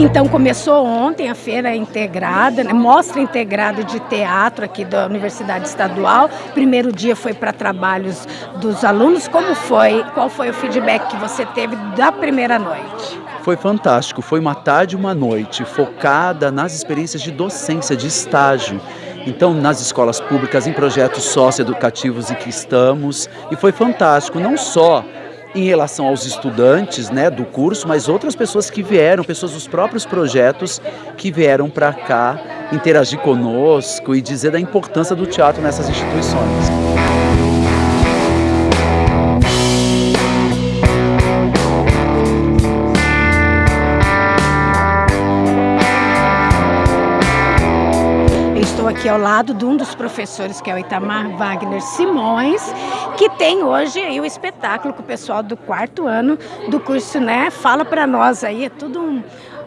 Então começou ontem a feira integrada, né, mostra integrada de teatro aqui da Universidade Estadual. Primeiro dia foi para trabalhos dos alunos. Como foi? Qual foi o feedback que você teve da primeira noite? Foi fantástico. Foi uma tarde e uma noite focada nas experiências de docência, de estágio. Então, nas escolas públicas, em projetos socioeducativos em que estamos, e foi fantástico, não só em relação aos estudantes né, do curso, mas outras pessoas que vieram, pessoas dos próprios projetos que vieram para cá interagir conosco e dizer da importância do teatro nessas instituições. Aqui ao lado de um dos professores, que é o Itamar Wagner Simões, que tem hoje aí o espetáculo com o pessoal do quarto ano do curso, né? Fala para nós aí, é tudo um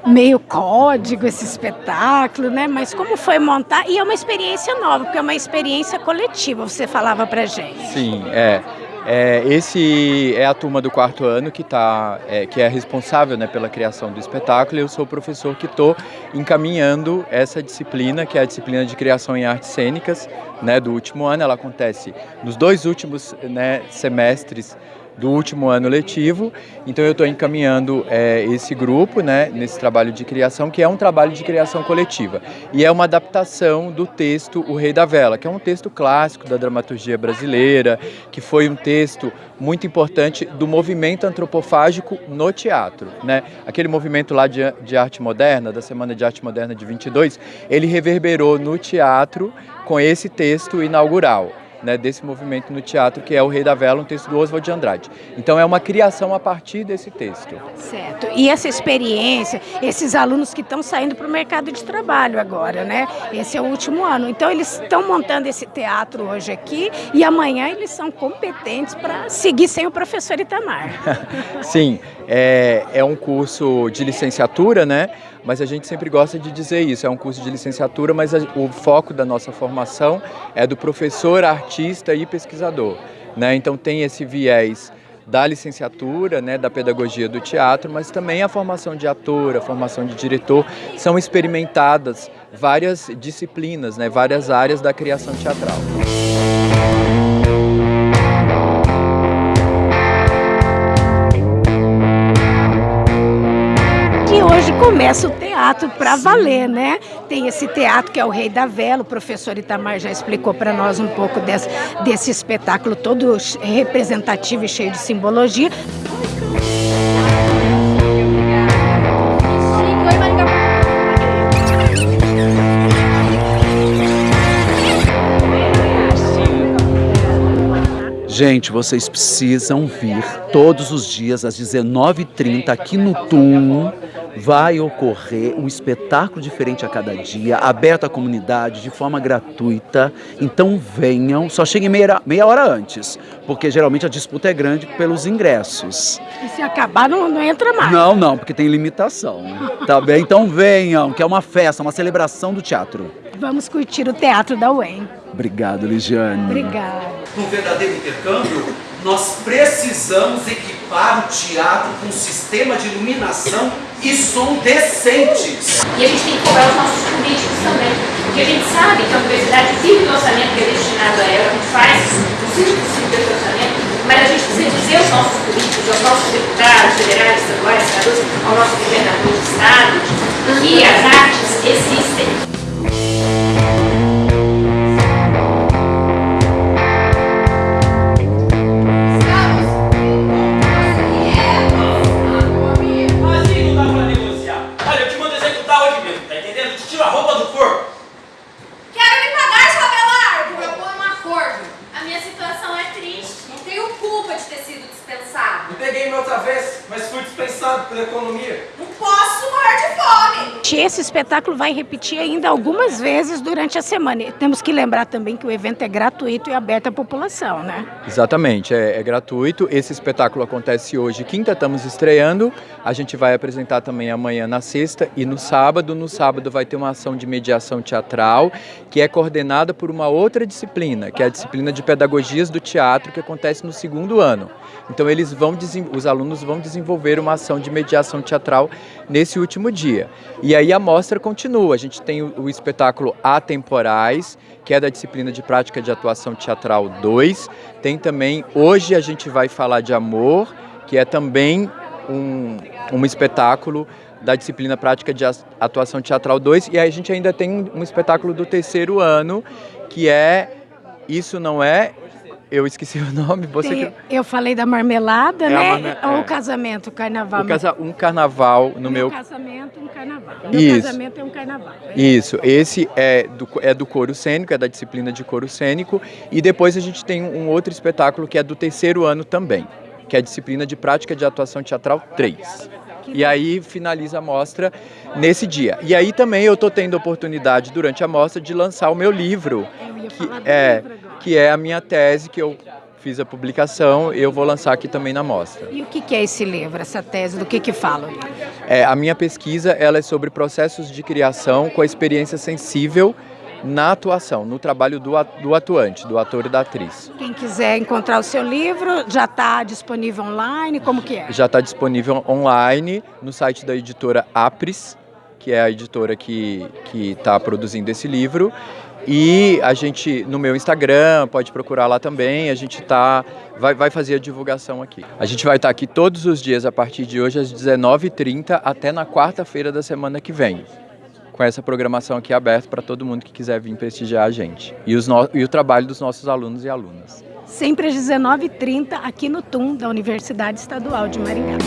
meio código esse espetáculo, né? Mas como foi montar? E é uma experiência nova, porque é uma experiência coletiva, você falava pra gente. Sim, é. É, esse é a turma do quarto ano que, tá, é, que é responsável né, pela criação do espetáculo eu sou o professor que estou encaminhando essa disciplina, que é a disciplina de criação em artes cênicas né, do último ano. Ela acontece nos dois últimos né, semestres do último ano letivo. Então eu estou encaminhando é, esse grupo né, nesse trabalho de criação, que é um trabalho de criação coletiva. E é uma adaptação do texto O Rei da Vela, que é um texto clássico da dramaturgia brasileira, que foi um texto muito importante do movimento antropofágico no teatro. Né? Aquele movimento lá de, de arte moderna, da Semana de Arte Moderna de 22, ele reverberou no teatro com esse texto inaugural né, desse movimento no teatro, que é O Rei da Vela, um texto do Oswald de Andrade. Então é uma criação a partir desse texto. Certo. E essa experiência, esses alunos que estão saindo para o mercado de trabalho agora, né? Esse é o último ano. Então eles estão montando esse teatro hoje aqui e amanhã eles são competentes para seguir sem o professor Itamar. Sim, é, é um curso de licenciatura, né? mas a gente sempre gosta de dizer isso, é um curso de licenciatura, mas o foco da nossa formação é do professor, artista e pesquisador. Né? Então tem esse viés da licenciatura, né, da pedagogia do teatro, mas também a formação de ator, a formação de diretor, são experimentadas várias disciplinas, né, várias áreas da criação teatral. Começa o teatro para valer, né? Tem esse teatro que é o Rei da Vela, o professor Itamar já explicou para nós um pouco desse, desse espetáculo todo representativo e cheio de simbologia. Gente, vocês precisam vir todos os dias às 19h30 aqui no TUM vai ocorrer um espetáculo diferente a cada dia, aberto à comunidade, de forma gratuita. Então venham, só cheguem meia, meia hora antes, porque geralmente a disputa é grande pelos ingressos. E se acabar, não, não entra mais? Não, não, porque tem limitação. tá bem? Então venham, que é uma festa, uma celebração do teatro. Vamos curtir o teatro da UEM. Obrigado, Ligiane. Obrigada. Um verdadeiro intercâmbio, nós precisamos equipar o teatro com um sistema de iluminação e som decentes. E a gente tem que cobrar os nossos políticos também, porque a gente sabe que a universidade vive do orçamento que é destinado a ela, a gente faz o 5% desse orçamento, mas a gente precisa dizer aos nossos políticos, aos nossos deputados federais, estaduais, senadores, ao nosso governador de estado, que as peguei minha outra vez, mas fui dispensado pela economia. Não posso morrer de fome. Esse espetáculo vai repetir ainda algumas vezes durante a semana. E temos que lembrar também que o evento é gratuito e aberto à população, né? Exatamente, é, é gratuito. Esse espetáculo acontece hoje, quinta, estamos estreando. A gente vai apresentar também amanhã na sexta e no sábado. No sábado vai ter uma ação de mediação teatral que é coordenada por uma outra disciplina, que é a disciplina de pedagogias do teatro que acontece no segundo ano. Então eles vão os alunos vão desenvolver uma ação de mediação teatral nesse último dia. E aí a mostra continua. A gente tem o, o espetáculo Atemporais, que é da disciplina de prática de atuação teatral 2. Tem também hoje a gente vai falar de amor, que é também um, um espetáculo da disciplina prática de atuação teatral 2. E aí a gente ainda tem um espetáculo do terceiro ano, que é Isso Não É eu esqueci o nome. Você Tem, que... Eu falei da marmelada, é né? Marme... Ou o é. casamento, o carnaval. O casa... Um carnaval no meu. meu... casamento, um carnaval. Meu Isso. casamento é um carnaval. É isso. Esse é do, é do coro cênico, é da disciplina de coro cênico. E depois a gente tem um outro espetáculo que é do terceiro ano também, que é a disciplina de prática de atuação teatral 3. E aí finaliza a mostra nesse dia. E aí também eu estou tendo a oportunidade durante a mostra de lançar o meu livro. Que é, que é a minha tese que eu fiz a publicação eu vou lançar aqui também na mostra. E o que é esse livro, essa tese? Do que que fala? É, a minha pesquisa ela é sobre processos de criação com a experiência sensível na atuação, no trabalho do, do atuante, do ator e da atriz. Quem quiser encontrar o seu livro, já está disponível online? Como que é? Já está disponível online no site da editora Apris, que é a editora que está produzindo esse livro. E a gente, no meu Instagram, pode procurar lá também, a gente tá, vai, vai fazer a divulgação aqui. A gente vai estar tá aqui todos os dias a partir de hoje às 19h30 até na quarta-feira da semana que vem. Com essa programação aqui aberta para todo mundo que quiser vir prestigiar a gente. E, os no, e o trabalho dos nossos alunos e alunas. Sempre às 19h30 aqui no TUM da Universidade Estadual de Maringá.